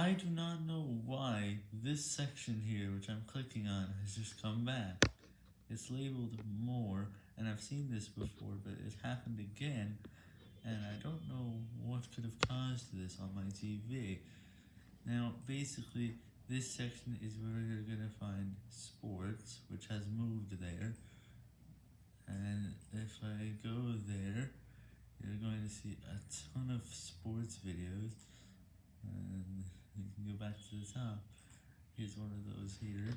I do not know why this section here, which I'm clicking on, has just come back. It's labeled more, and I've seen this before, but it happened again, and I don't know what could have caused this on my TV. Now, basically, this section is where you're going to find sports, which has moved there, and if I go there, you're going to see a ton of sports videos, and you can go back to the top. Here's one of those here.